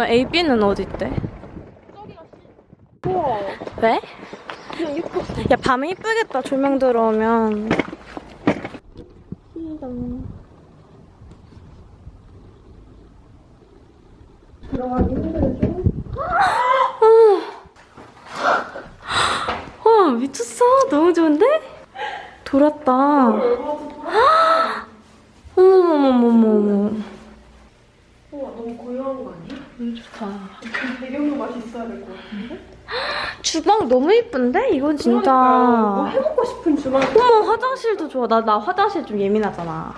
여기면 A, B는 어디 있대? 우와 왜? 그냥 예뻤어 야 밤에 이쁘겠다 조명 들어오면 들어가기 힘들죠? 와 어, 미쳤어 너무 좋은데? 돌았다 어머머머머머 우와 너무 고요한 거 아니야? 너무 좋다 배경도 맛이 있어야 될 것 같은데? 주방 너무 이쁜데? 이건 진짜 그러니까요. 뭐 해먹고 싶은 주방 어머 화장실도 좋아 나, 나 화장실 좀 예민하잖아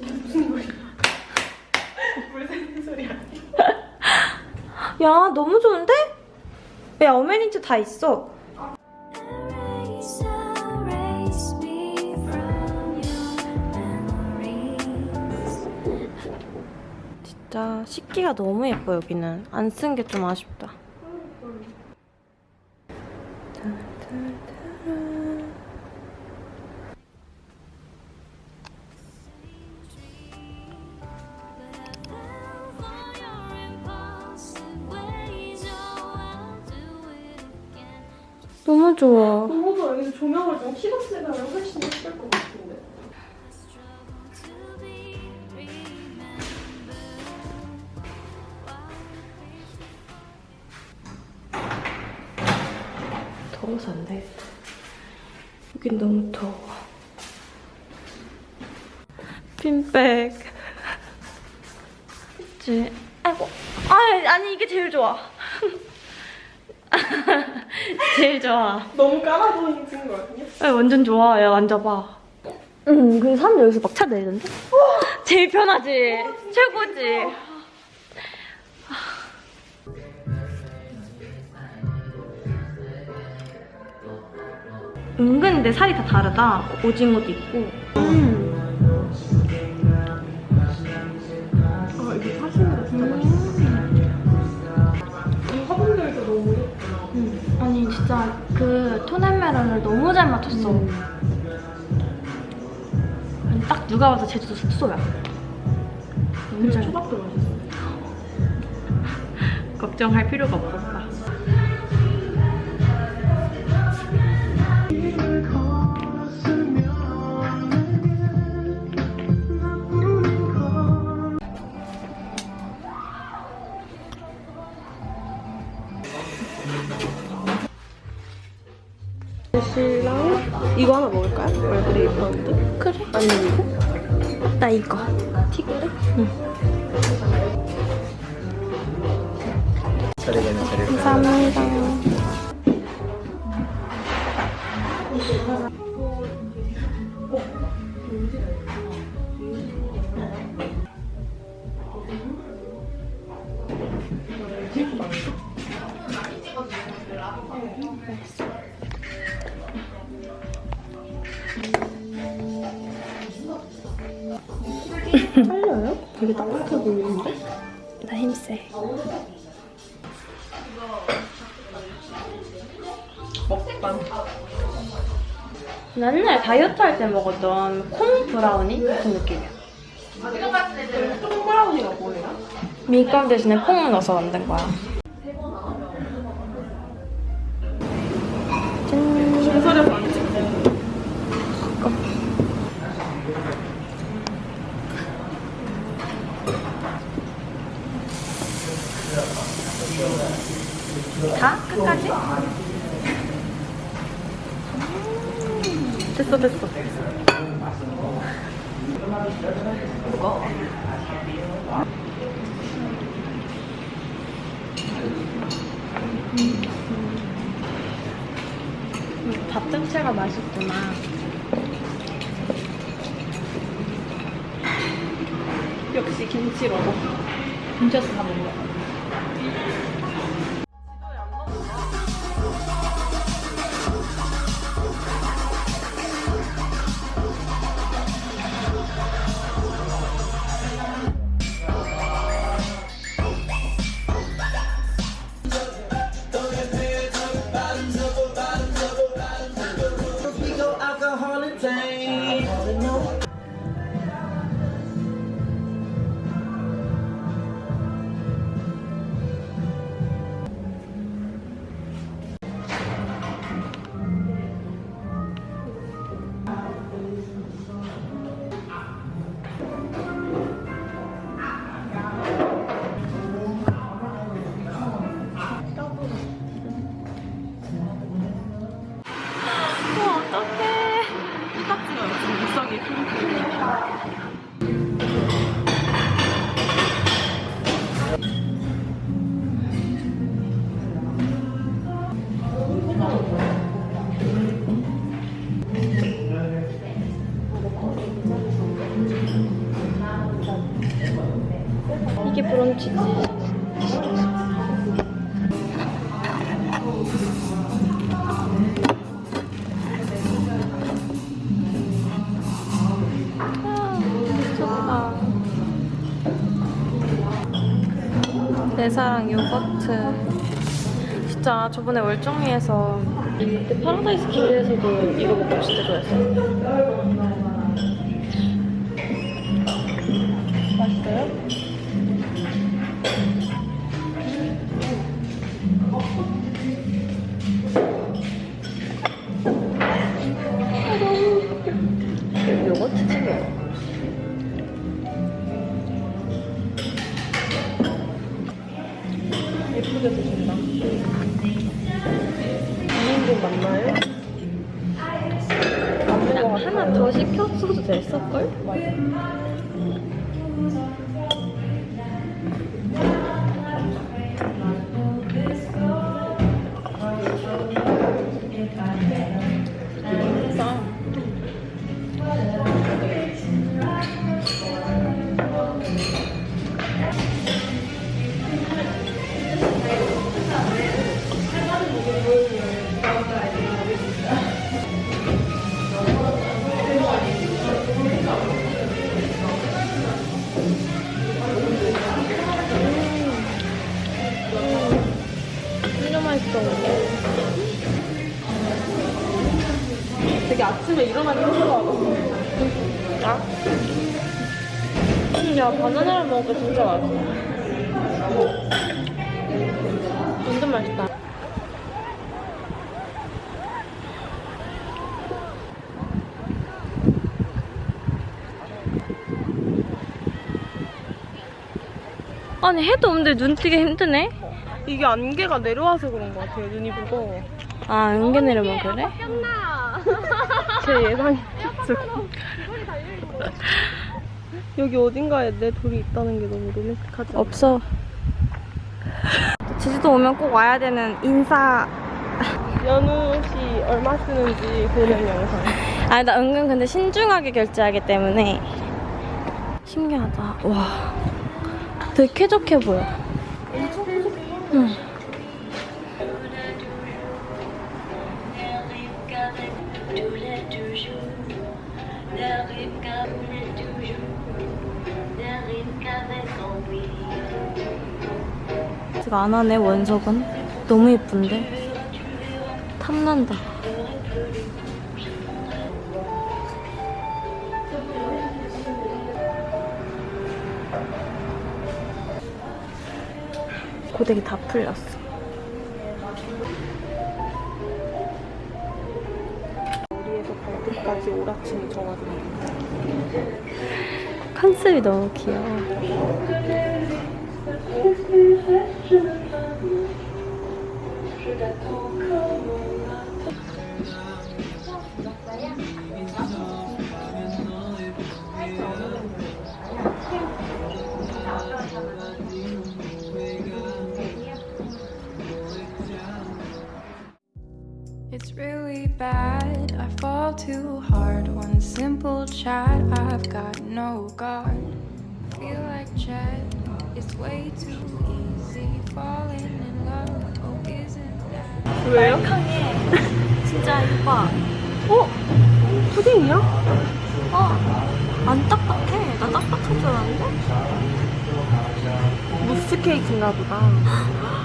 무슨 소리야 물 새는 소리 아니야? 야 너무 좋은데? 야 어메니티 다 있어 진짜 식기가 너무 예뻐 여기는. 안 쓴 게 좀 아쉽다. 너무 좋아. 너무 좋아. 여기서 조명을 좀 키웠으면 훨씬 예쁠 것 같은 더워서 안 되겠다 여긴 너무 더워 핀백 그치? 아이고 아 아니 이게 제일 좋아 제일 좋아 너무 깔아 보이는 거 아니야? 아, 완전 좋아. 야, 앉아봐. 응, 근데 사람들 여기서 막 차 내리던데? 제일 편하지? 최고지? 은근 근데 살이 다 다르다. 오징어도 있고. 음. 아 이게 사시미가 진짜 맛있어 이 화분들도 너무 예쁘다 음. 아니, 진짜 그 토넬메론을 너무 잘 맞췄어. 아니, 딱 누가 봐도 제주도 숙소야. 너무 잘 초밥도 맛있어 걱정할 필요가 없었다. 이거 하나 먹을까요? 얼그레이 파운드? 그래. 아니면 이거? 나 이거. 티그레? 감사합니다. 살려요? 되게 따뜻해 보이는데? 나 힘세. 먹방 나 옛날에 다이어트 할 때 먹었던 콩 브라우니 같은 느낌이야. 똥브라우니가 뭐예요? 밀가루 대신에 콩을 넣어서 만든 거야. 됐어, 됐어. 음, 밥 자체가 맛있구나. 역시 김치 러버 김치에서 다 먹어. 내 사랑 요거트. 진짜 저번에 월정리에서 그때 파라다이스 길에서도 이거 먹고 진짜 좋아했어. 맛있어요? 맛있어. 되게 아침에 일어나기 힘들어하거든요. 아? 야, 바나나를 먹으니까 진짜 맛있어. 완전 맛있다. 아니, 해도 없는데 눈 뜨기 힘드네? 이게 안개가 내려와서 그런 것 같아요. 눈이 무거워. 아, 은개 내려면 그래? 제 예상이 쭉. 여기 어딘가에 내 돌이 있다는 게 너무 로맨틱하지? 없어. 제주도 오면 꼭 와야 되는 인사. 연우 씨 얼마 쓰는지 보는 영상. 아니, 나 은근 근데 신중하게 결제하기 때문에. 신기하다. 와. 되게 쾌적해 보여. 하네, 원석은. 너무 예쁜데? 탐난다. 고데기 다 풀렸어. 머리에서 발끝까지 오락침이 정화됩니다. 컨셉이 너무 귀여워. It's really bad. I fall too hard. One simple chat, I've got no guard. Feel like Chet. It's way too easy 왜요? 진짜 이뻐. 어? 푸딩이야? 어, 안 딱딱해. 나 딱딱한 줄 알았는데? 무스 케이크인가 보다.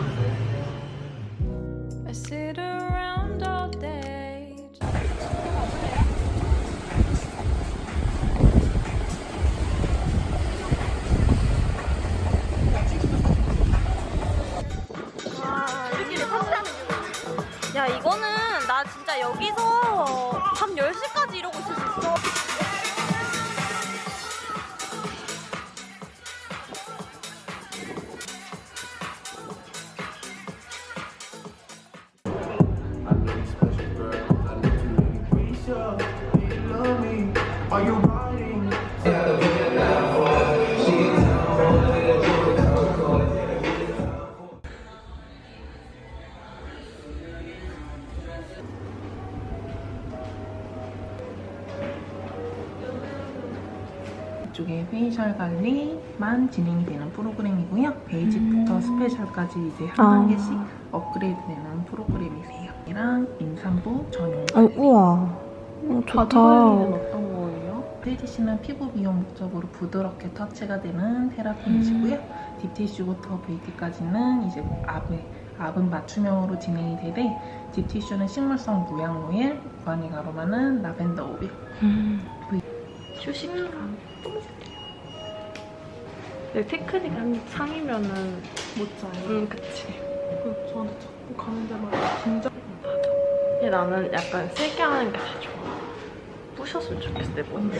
이쪽에 페이셜 관리만 진행이 되는 프로그램이고요. 베이직부터 스페셜까지 이제 한 아. 단계씩 업그레이드 되는 프로그램이세요. 이랑 임산부 전용 어, 우와. 어, 바디 좋다. 어떤 거예요? 페이지씨는 피부 미용 목적으로 부드럽게 터치가 되는 테라핀이시고요. 딥티슈부터 VT까지는 이제 압에 압은 맞춤형으로 진행이 되되 딥티슈는 식물성 무향 오일, 구안이 가로마는 라벤더 오일. 휴식기간. 내 테크닉 한 상이면은 못 자요. 응 그치. 그 저한테 자꾸 가는 데마다 긴장. 근데 나는 약간 세게 하는 게더 좋아. 부셨으면 좋겠어 내 몸.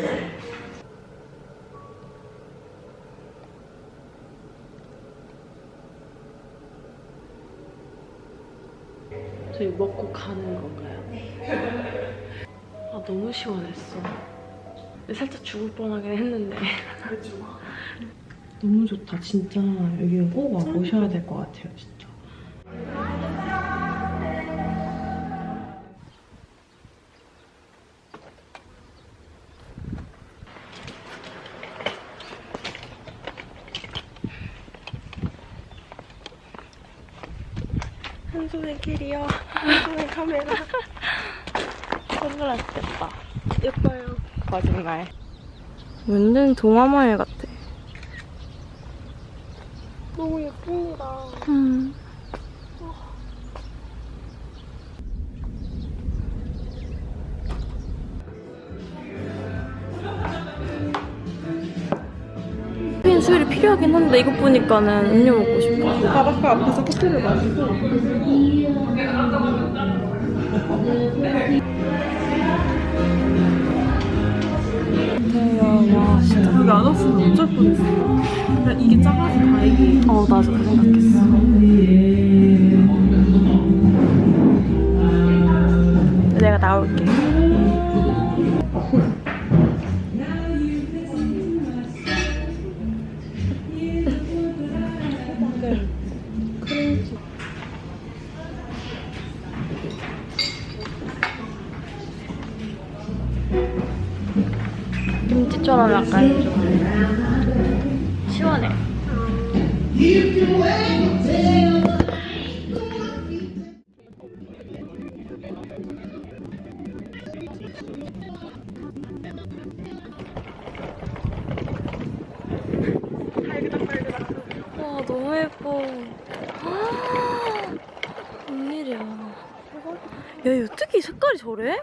저희 먹고 가는 건가요? 아 너무 시원했어. 살짝 죽을 뻔하긴 했는데. 너무 좋다 진짜 여기 꼭 와보셔야 될 것 같아요 진짜. 한 손에 길이요. 한 손에 카메라. 선글라스 됐다. 예뻐요. 거짓말. 완전 동화마을 같아. 너무 예쁩니다. 음. 카페인 수율이 필요하긴 한데 이거 보니까는 음료 먹고 싶어. 바닷가 앞에서 커피를 마시고 와 진짜. 여기 안 왔으면 어쩔 뻔했어. 그냥 이게 작아서 다행이에요. 어 나도 그 생각했어. 내가 나올게. 김치처럼 약간 좀 시원해. 와 너무 예뻐. 웬일이야. 야, 이 어떻게 이 색깔이 저래?